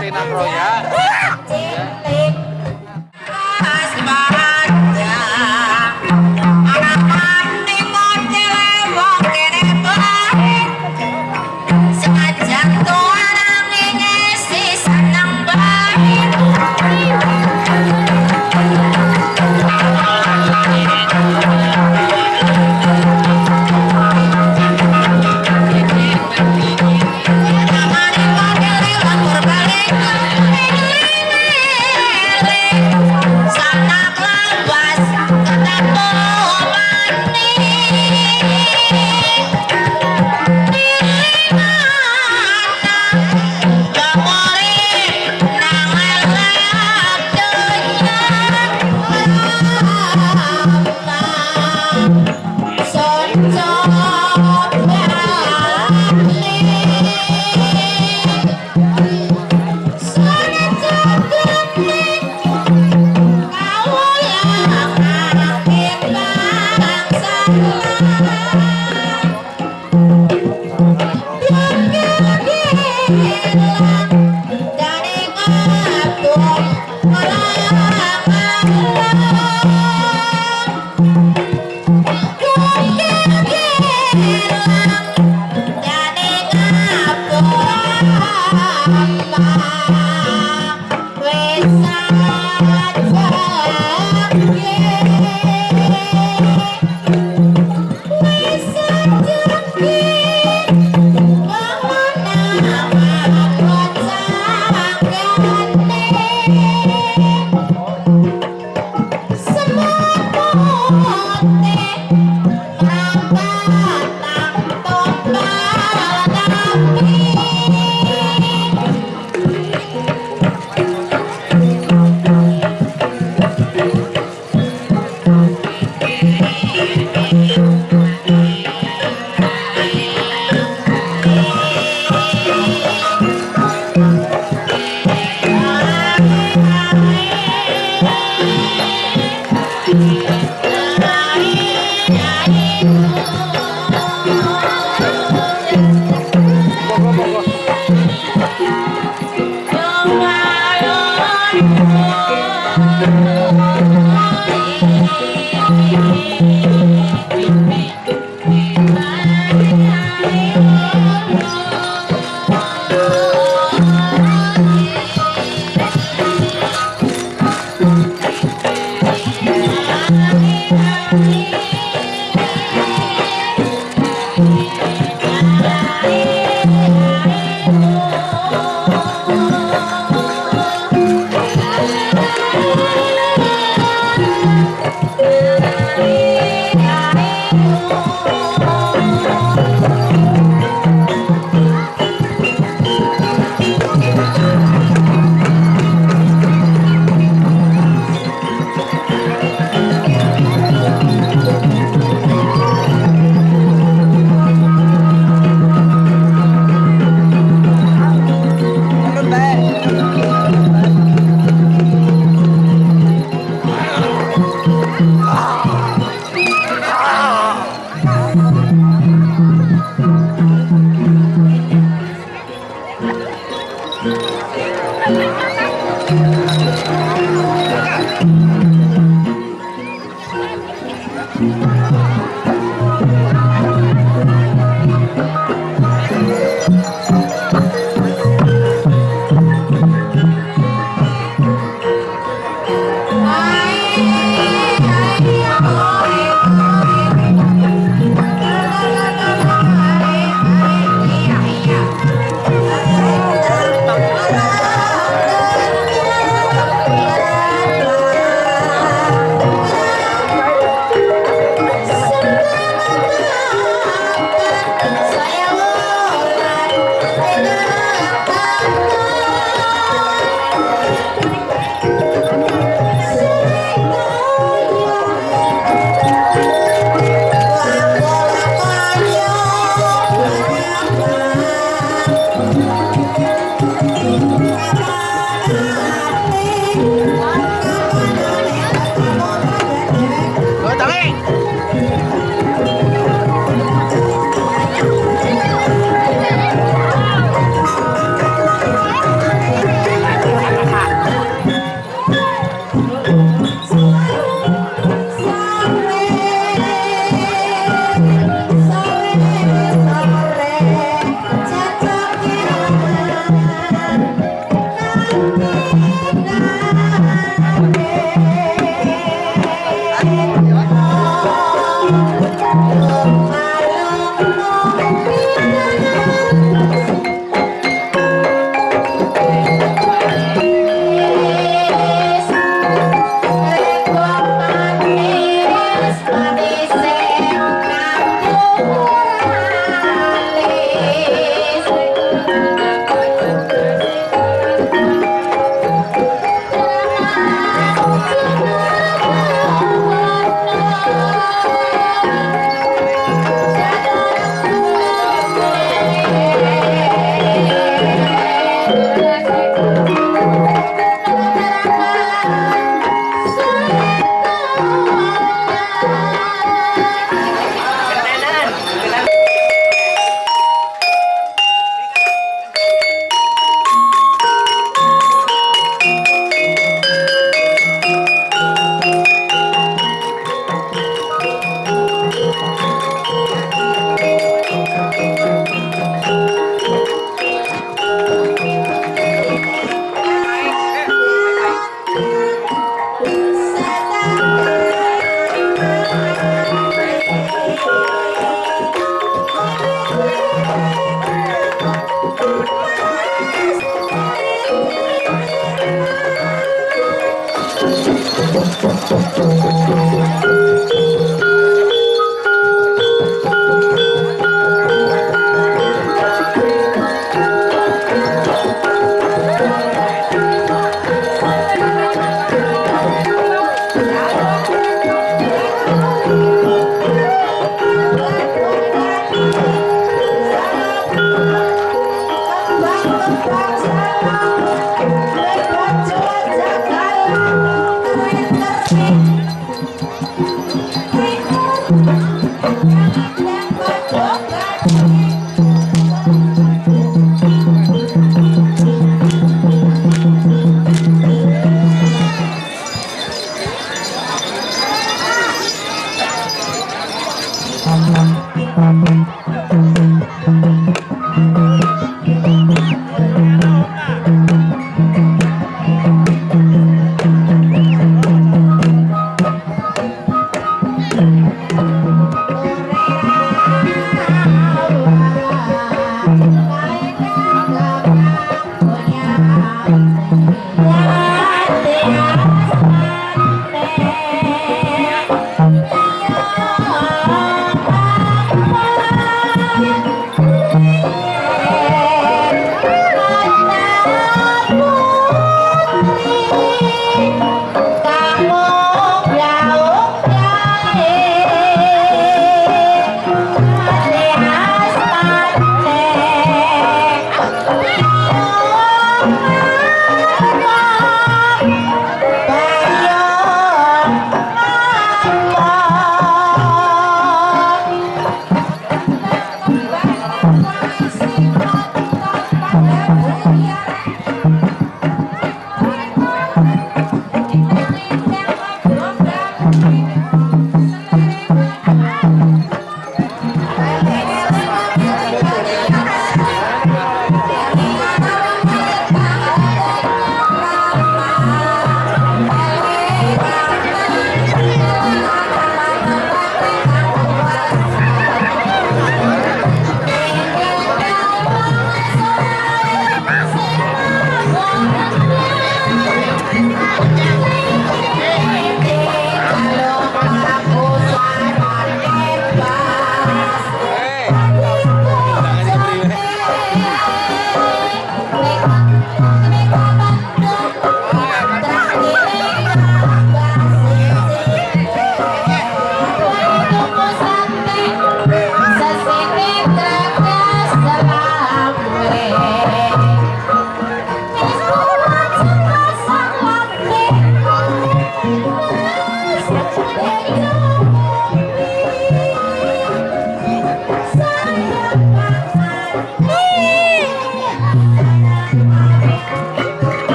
Rina Kroya. Thank Thank. Música ハハハハ!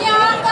Yeah.